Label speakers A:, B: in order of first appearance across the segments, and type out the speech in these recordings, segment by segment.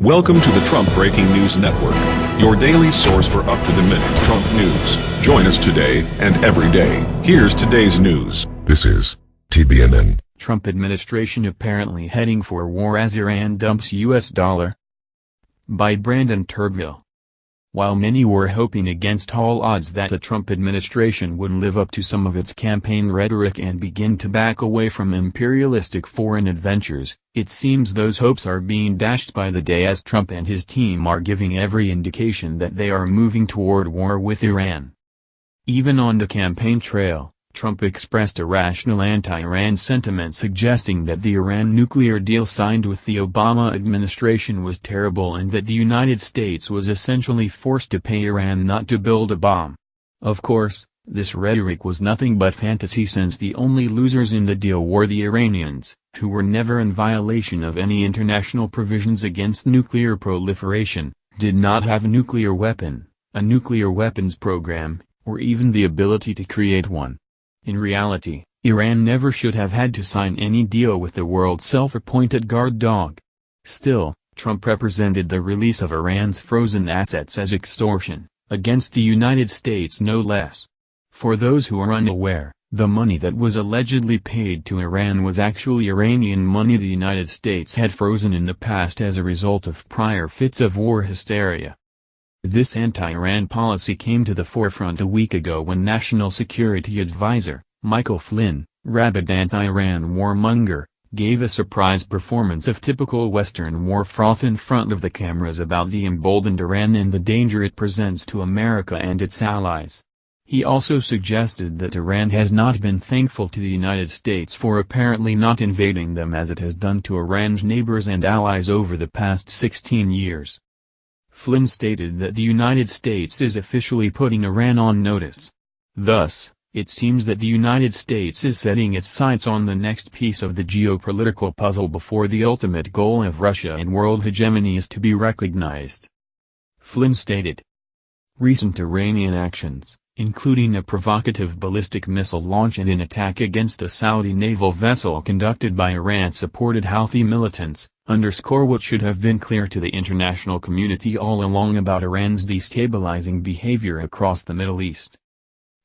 A: Welcome to the Trump Breaking News Network, your daily source for up-to-the-minute Trump news. Join us today and every day. Here's today's news.
B: This is TBNN.
C: Trump administration apparently heading for war as Iran dumps U.S. dollar. By Brandon Turbeville. While many were hoping against all odds that the Trump administration would live up to some of its campaign rhetoric and begin to back away from imperialistic foreign adventures, it seems those hopes are being dashed by the day as Trump and his team are giving every indication that they are moving toward war with Iran. Even on the campaign trail, Trump expressed a rational anti-Iran sentiment suggesting that the Iran nuclear deal signed with the Obama administration was terrible and that the United States was essentially forced to pay Iran not to build a bomb. Of course, this rhetoric was nothing but fantasy since the only losers in the deal were the Iranians, who were never in violation of any international provisions against nuclear proliferation, did not have a nuclear weapon, a nuclear weapons program, or even the ability to create one. In reality, Iran never should have had to sign any deal with the world's self-appointed guard dog. Still, Trump represented the release of Iran's frozen assets as extortion, against the United States no less. For those who are unaware, the money that was allegedly paid to Iran was actually Iranian money the United States had frozen in the past as a result of prior fits of war hysteria. This anti-Iran policy came to the forefront a week ago when National Security Advisor, Michael Flynn, rabid anti-Iran warmonger, gave a surprise performance of typical Western war froth in front of the cameras about the emboldened Iran and the danger it presents to America and its allies. He also suggested that Iran has not been thankful to the United States for apparently not invading them as it has done to Iran's neighbors and allies over the past 16 years. Flynn stated that the United States is officially putting Iran on notice. Thus, it seems that the United States is setting its sights on the next piece of the geopolitical puzzle before the ultimate goal of Russia and world hegemony is to be recognized. Flynn stated. Recent Iranian actions, including a provocative ballistic missile launch and an attack against a Saudi naval vessel conducted by Iran-supported Houthi militants, underscore what should have been clear to the international community all along about Iran's destabilizing behavior across the Middle East.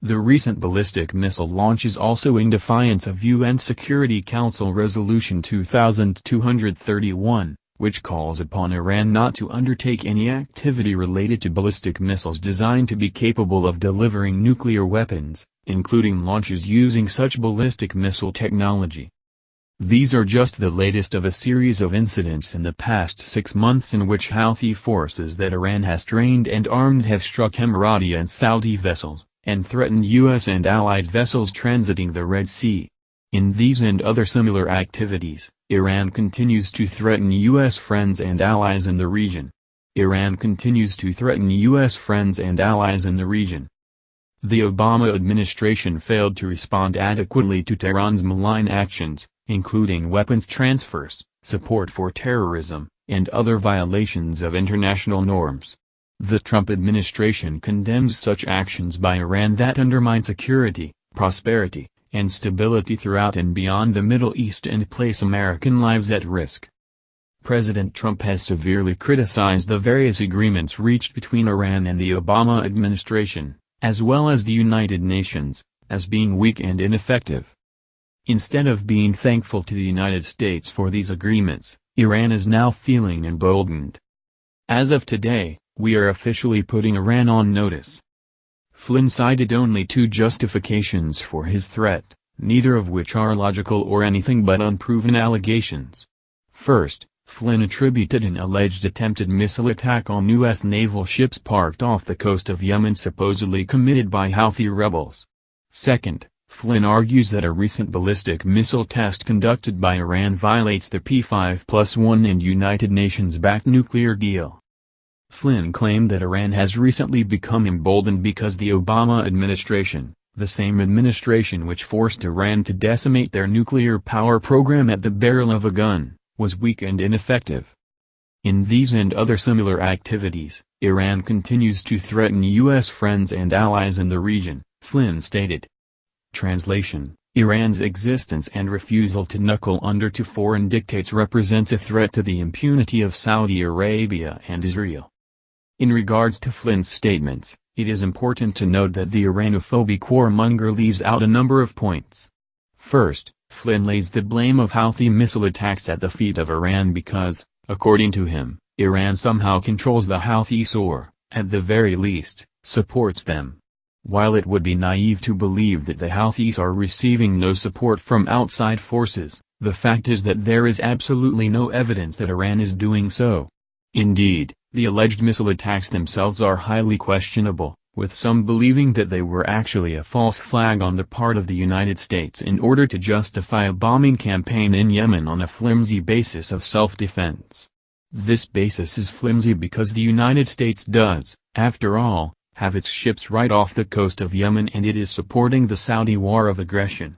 C: The recent ballistic missile launch is also in defiance of UN Security Council Resolution 2231, which calls upon Iran not to undertake any activity related to ballistic missiles designed to be capable of delivering nuclear weapons, including launches using such ballistic missile technology. These are just the latest of a series of incidents in the past six months in which Houthi forces that Iran has trained and armed have struck Emirati and Saudi vessels, and threatened U.S. and allied vessels transiting the Red Sea. In these and other similar activities, Iran continues to threaten U.S. friends and allies in the region. Iran continues to threaten U.S. friends and allies in the region. The Obama administration failed to respond adequately to Tehran's malign actions, including weapons transfers, support for terrorism, and other violations of international norms. The Trump administration condemns such actions by Iran that undermine security, prosperity, and stability throughout and beyond the Middle East and place American lives at risk. President Trump has severely criticized the various agreements reached between Iran and the Obama administration, as well as the United Nations, as being weak and ineffective. Instead of being thankful to the United States for these agreements, Iran is now feeling emboldened. As of today, we are officially putting Iran on notice. Flynn cited only two justifications for his threat, neither of which are logical or anything but unproven allegations. First, Flynn attributed an alleged attempted missile attack on U.S. naval ships parked off the coast of Yemen supposedly committed by Houthi rebels. Second, Flynn argues that a recent ballistic missile test conducted by Iran violates the P5 plus 1 and United Nations-backed nuclear deal. Flynn claimed that Iran has recently become emboldened because the Obama administration, the same administration which forced Iran to decimate their nuclear power program at the barrel of a gun, was weak and ineffective. In these and other similar activities, Iran continues to threaten U.S. friends and allies in the region, Flynn stated. Translation Iran's existence and refusal to knuckle under to foreign dictates represents a threat to the impunity of Saudi Arabia and Israel. In regards to Flynn's statements, it is important to note that the Iranophobic warmonger leaves out a number of points. First, Flynn lays the blame of Houthi missile attacks at the feet of Iran because, according to him, Iran somehow controls the Houthis or, at the very least, supports them. While it would be naive to believe that the Houthis are receiving no support from outside forces, the fact is that there is absolutely no evidence that Iran is doing so. Indeed, the alleged missile attacks themselves are highly questionable, with some believing that they were actually a false flag on the part of the United States in order to justify a bombing campaign in Yemen on a flimsy basis of self-defense. This basis is flimsy because the United States does, after all, have its ships right off the coast of Yemen and it is supporting the Saudi war of aggression.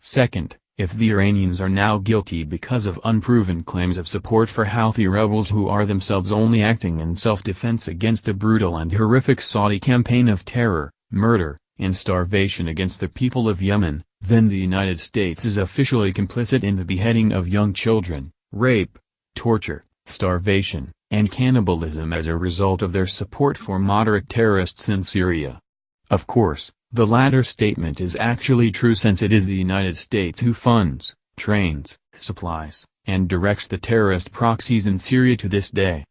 C: Second, if the Iranians are now guilty because of unproven claims of support for Houthi rebels who are themselves only acting in self-defense against a brutal and horrific Saudi campaign of terror, murder, and starvation against the people of Yemen, then the United States is officially complicit in the beheading of young children, rape, torture, starvation, and cannibalism as a result of their support for moderate terrorists in Syria. Of course, the latter statement is actually true since it is the United States who funds, trains, supplies, and directs the terrorist proxies in Syria to this day.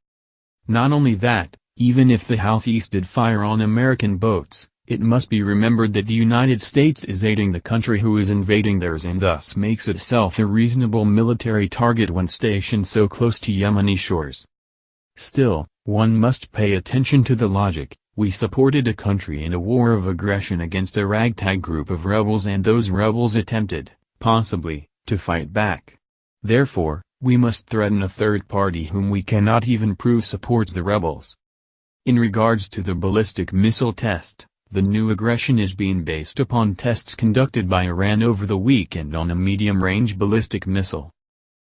C: Not only that, even if the Houthis did fire on American boats, it must be remembered that the United States is aiding the country who is invading theirs and thus makes itself a reasonable military target when stationed so close to Yemeni shores. Still, one must pay attention to the logic, we supported a country in a war of aggression against a ragtag group of rebels and those rebels attempted, possibly, to fight back. Therefore, we must threaten a third party whom we cannot even prove supports the rebels. In regards to the ballistic missile test, the new aggression is being based upon tests conducted by Iran over the weekend on a medium-range ballistic missile.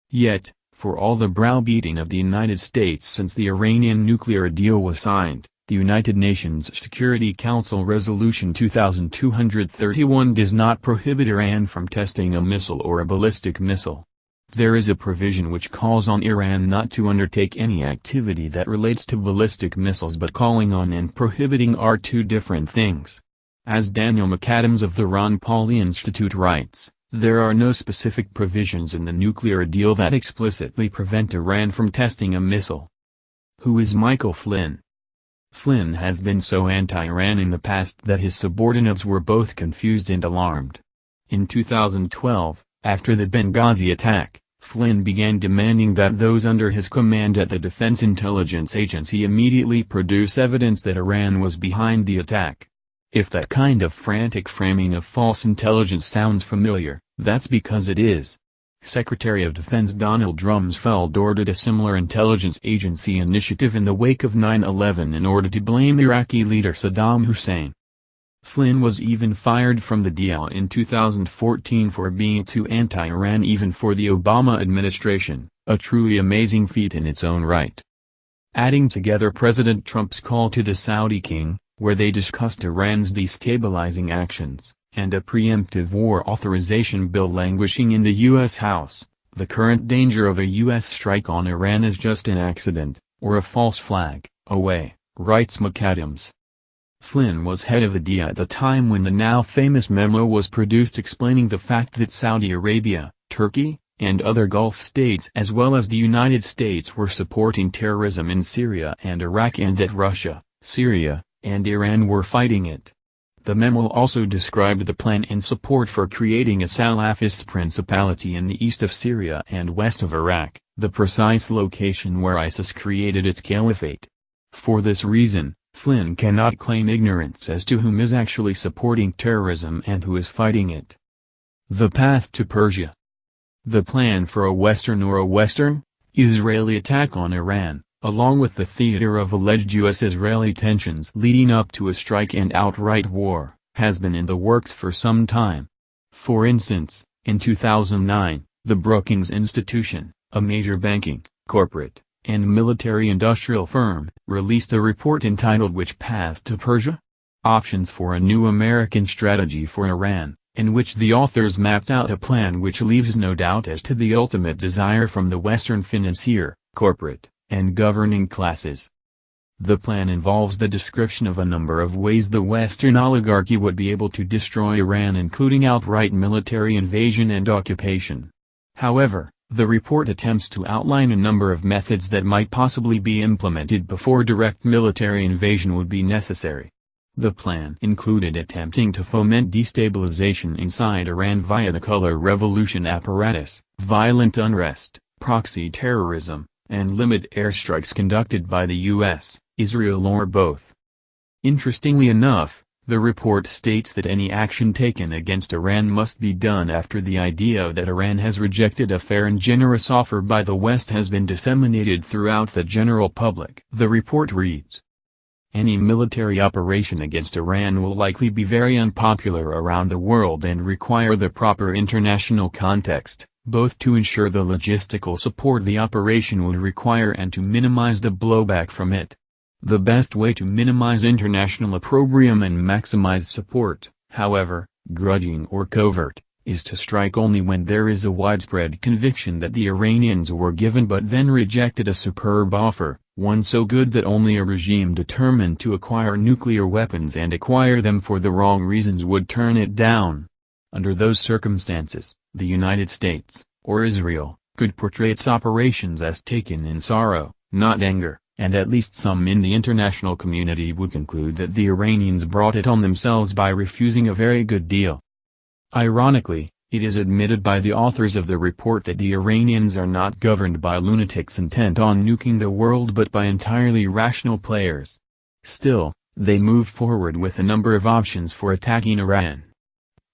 C: Yet, for all the browbeating of the United States since the Iranian nuclear deal was signed, the United Nations Security Council Resolution 2231 does not prohibit Iran from testing a missile or a ballistic missile. There is a provision which calls on Iran not to undertake any activity that relates to ballistic missiles but calling on and prohibiting are two different things. As Daniel McAdams of the Ron Paul Institute writes, there are no specific provisions in the nuclear deal that explicitly prevent Iran from testing a missile. Who is Michael Flynn? Flynn has been so anti-Iran in the past that his subordinates were both confused and alarmed. In 2012, after the Benghazi attack, Flynn began demanding that those under his command at the Defense Intelligence Agency immediately produce evidence that Iran was behind the attack. If that kind of frantic framing of false intelligence sounds familiar, that's because it is. Secretary of Defense Donald Rumsfeld ordered a similar intelligence agency initiative in the wake of 9-11 in order to blame Iraqi leader Saddam Hussein. Flynn was even fired from the DIA in 2014 for being too anti-Iran even for the Obama administration, a truly amazing feat in its own right. Adding together President Trump's call to the Saudi king, where they discussed Iran's destabilizing actions, and a preemptive war authorization bill languishing in the U.S. House, the current danger of a U.S. strike on Iran is just an accident, or a false flag, away, writes McAdams. Flynn was head of the DIA at the time when the now famous memo was produced explaining the fact that Saudi Arabia, Turkey, and other Gulf states as well as the United States were supporting terrorism in Syria and Iraq and that Russia, Syria, and Iran were fighting it. The memo also described the plan and support for creating a Salafist principality in the east of Syria and west of Iraq, the precise location where ISIS created its caliphate. For this reason, Flynn cannot claim ignorance as to whom is actually supporting terrorism and who is fighting it. The Path to Persia The plan for a Western or a Western, Israeli attack on Iran, along with the theater of alleged U.S.-Israeli tensions leading up to a strike and outright war, has been in the works for some time. For instance, in 2009, the Brookings Institution, a major banking, corporate, and military-industrial firm, released a report entitled Which Path to Persia? Options for a New American Strategy for Iran, in which the authors mapped out a plan which leaves no doubt as to the ultimate desire from the Western financier, corporate, and governing classes. The plan involves the description of a number of ways the Western oligarchy would be able to destroy Iran including outright military invasion and occupation. However, the report attempts to outline a number of methods that might possibly be implemented before direct military invasion would be necessary. The plan included attempting to foment destabilization inside Iran via the color revolution apparatus, violent unrest, proxy terrorism, and limit airstrikes conducted by the U.S., Israel or both. Interestingly enough, the report states that any action taken against Iran must be done after the idea that Iran has rejected a fair and generous offer by the West has been disseminated throughout the general public. The report reads, Any military operation against Iran will likely be very unpopular around the world and require the proper international context, both to ensure the logistical support the operation would require and to minimize the blowback from it. The best way to minimize international opprobrium and maximize support, however, grudging or covert, is to strike only when there is a widespread conviction that the Iranians were given but then rejected a superb offer, one so good that only a regime determined to acquire nuclear weapons and acquire them for the wrong reasons would turn it down. Under those circumstances, the United States, or Israel, could portray its operations as taken in sorrow, not anger and at least some in the international community would conclude that the Iranians brought it on themselves by refusing a very good deal. Ironically, it is admitted by the authors of the report that the Iranians are not governed by lunatics intent on nuking the world but by entirely rational players. Still, they move forward with a number of options for attacking Iran.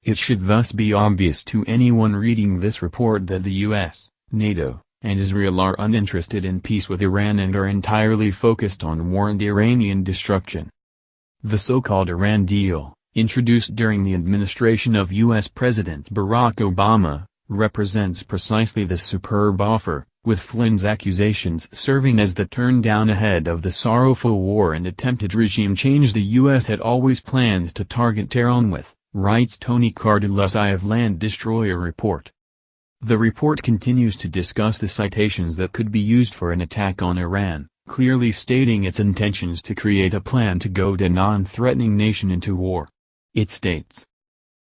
C: It should thus be obvious to anyone reading this report that the US, NATO, and Israel are uninterested in peace with Iran and are entirely focused on war and Iranian destruction. The so-called Iran deal, introduced during the administration of U.S. President Barack Obama, represents precisely this superb offer, with Flynn's accusations serving as the turn down ahead of the sorrowful war and attempted regime change the U.S. had always planned to target Tehran with, writes Tony Cartalucci of Land Destroyer Report. The report continues to discuss the citations that could be used for an attack on Iran, clearly stating its intentions to create a plan to goad a non-threatening nation into war. It states,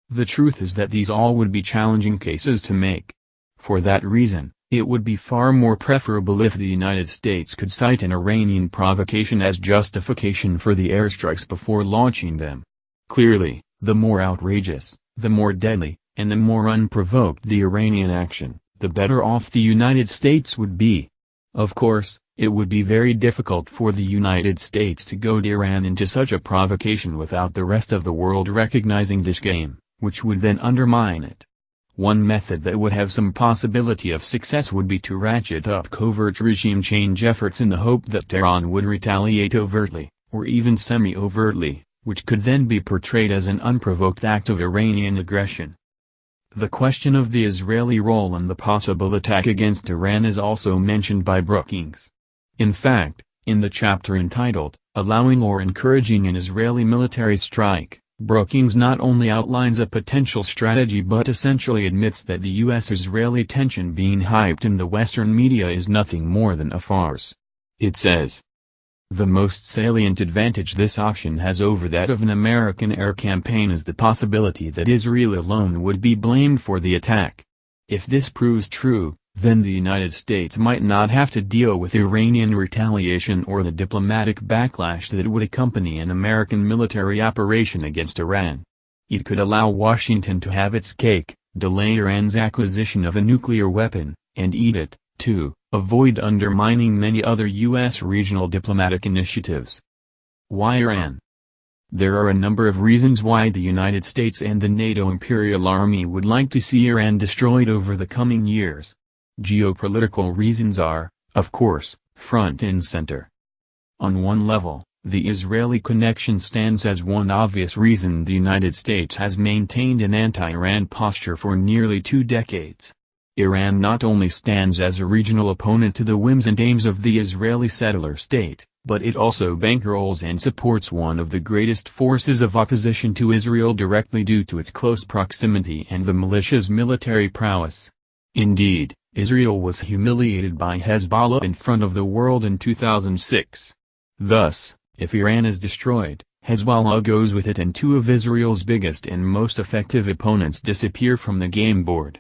C: The truth is that these all would be challenging cases to make. For that reason, it would be far more preferable if the United States could cite an Iranian provocation as justification for the airstrikes before launching them. Clearly, the more outrageous, the more deadly, and the more unprovoked the Iranian action, the better off the United States would be. Of course, it would be very difficult for the United States to goad Iran into such a provocation without the rest of the world recognizing this game, which would then undermine it. One method that would have some possibility of success would be to ratchet up covert regime change efforts in the hope that Tehran would retaliate overtly, or even semi-overtly, which could then be portrayed as an unprovoked act of Iranian aggression. The question of the Israeli role in the possible attack against Iran is also mentioned by Brookings. In fact, in the chapter entitled, Allowing or Encouraging an Israeli Military Strike, Brookings not only outlines a potential strategy but essentially admits that the U.S.-Israeli tension being hyped in the Western media is nothing more than a farce. It says, the most salient advantage this option has over that of an American air campaign is the possibility that Israel alone would be blamed for the attack. If this proves true, then the United States might not have to deal with Iranian retaliation or the diplomatic backlash that would accompany an American military operation against Iran. It could allow Washington to have its cake, delay Iran's acquisition of a nuclear weapon, and eat it, too avoid undermining many other U.S. regional diplomatic initiatives. Why Iran? There are a number of reasons why the United States and the NATO Imperial Army would like to see Iran destroyed over the coming years. Geopolitical reasons are, of course, front and center. On one level, the Israeli connection stands as one obvious reason the United States has maintained an anti-Iran posture for nearly two decades. Iran not only stands as a regional opponent to the whims and aims of the Israeli settler state, but it also bankrolls and supports one of the greatest forces of opposition to Israel directly due to its close proximity and the militia's military prowess. Indeed, Israel was humiliated by Hezbollah in front of the world in 2006. Thus, if Iran is destroyed, Hezbollah goes with it and two of Israel's biggest and most effective opponents disappear from the game board.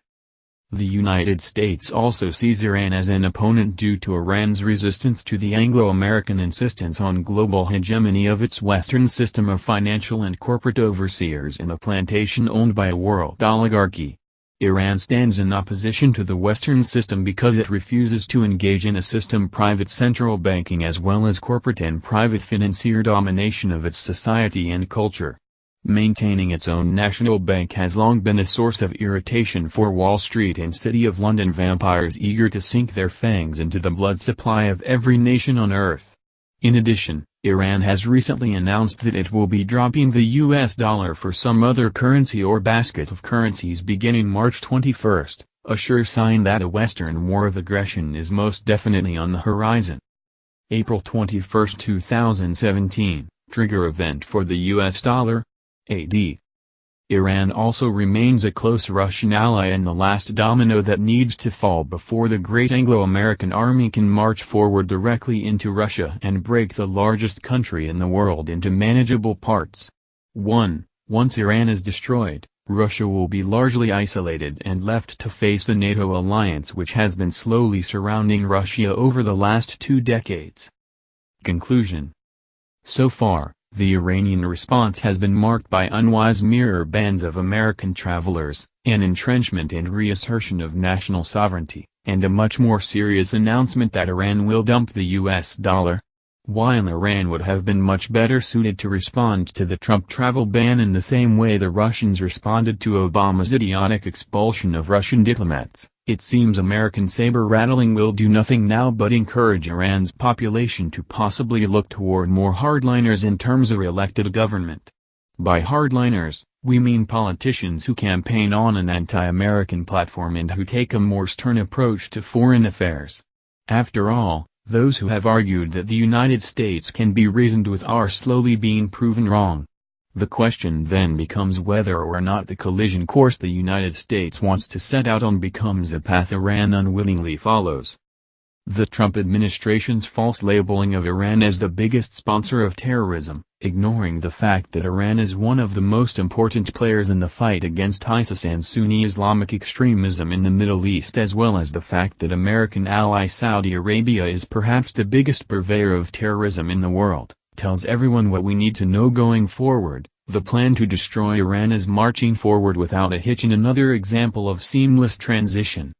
C: The United States also sees Iran as an opponent due to Iran's resistance to the Anglo-American insistence on global hegemony of its Western system of financial and corporate overseers in a plantation owned by a world oligarchy. Iran stands in opposition to the Western system because it refuses to engage in a system private central banking as well as corporate and private financier domination of its society and culture. Maintaining its own national bank has long been a source of irritation for Wall Street and City of London vampires eager to sink their fangs into the blood supply of every nation on earth. In addition, Iran has recently announced that it will be dropping the US dollar for some other currency or basket of currencies beginning March 21, a sure sign that a Western war of aggression is most definitely on the horizon. April 21, 2017, trigger event for the US dollar, AD. Iran also remains a close Russian ally and the last domino that needs to fall before the great Anglo-American army can march forward directly into Russia and break the largest country in the world into manageable parts. 1. Once Iran is destroyed, Russia will be largely isolated and left to face the NATO alliance which has been slowly surrounding Russia over the last two decades. Conclusion So far, the Iranian response has been marked by unwise mirror bans of American travelers, an entrenchment and reassertion of national sovereignty, and a much more serious announcement that Iran will dump the US dollar. While Iran would have been much better suited to respond to the Trump travel ban in the same way the Russians responded to Obama's idiotic expulsion of Russian diplomats, it seems American saber-rattling will do nothing now but encourage Iran's population to possibly look toward more hardliners in terms of elected government. By hardliners, we mean politicians who campaign on an anti-American platform and who take a more stern approach to foreign affairs. After all, those who have argued that the United States can be reasoned with are slowly being proven wrong. The question then becomes whether or not the collision course the United States wants to set out on becomes a path Iran unwittingly follows. The Trump administration's false labeling of Iran as the biggest sponsor of terrorism, ignoring the fact that Iran is one of the most important players in the fight against ISIS and Sunni Islamic extremism in the Middle East as well as the fact that American ally Saudi Arabia is perhaps the biggest purveyor of terrorism in the world tells everyone what we need to know going forward. The plan to destroy Iran is marching forward without a hitch in another example of seamless transition.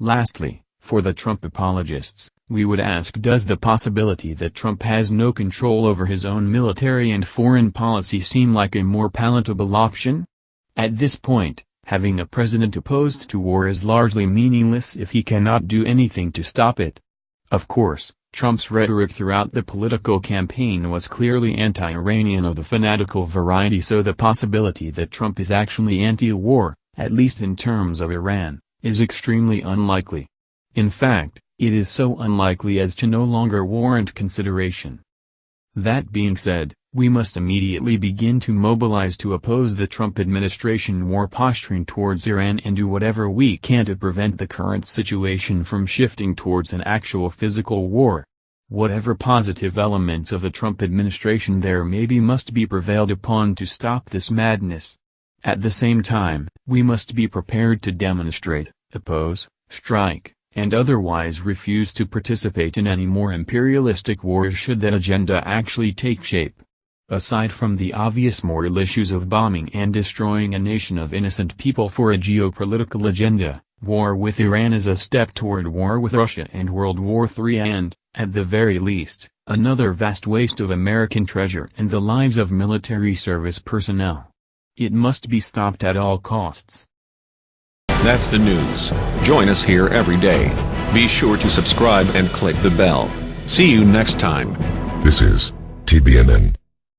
C: Lastly, for the Trump apologists, we would ask does the possibility that Trump has no control over his own military and foreign policy seem like a more palatable option? At this point, having a president opposed to war is largely meaningless if he cannot do anything to stop it. Of course, Trump's rhetoric throughout the political campaign was clearly anti-Iranian of the fanatical variety so the possibility that Trump is actually anti-war, at least in terms of Iran, is extremely unlikely. In fact, it is so unlikely as to no longer warrant consideration. That being said, we must immediately begin to mobilize to oppose the Trump administration war posturing towards Iran and do whatever we can to prevent the current situation from shifting towards an actual physical war. Whatever positive elements of the Trump administration there may be must be prevailed upon to stop this madness. At the same time, we must be prepared to demonstrate, oppose, strike, and otherwise refuse to participate in any more imperialistic wars should that agenda actually take shape. Aside from the obvious moral issues of bombing and destroying a nation of innocent people for a geopolitical agenda, war with Iran is a step toward war with Russia and World War III and, at the very least, another vast waste of American treasure and the lives of military service personnel. It must be stopped at all costs.
A: That's the news. Join us here every day. Be sure to subscribe and click the bell. See you next time.
B: This is TBNN.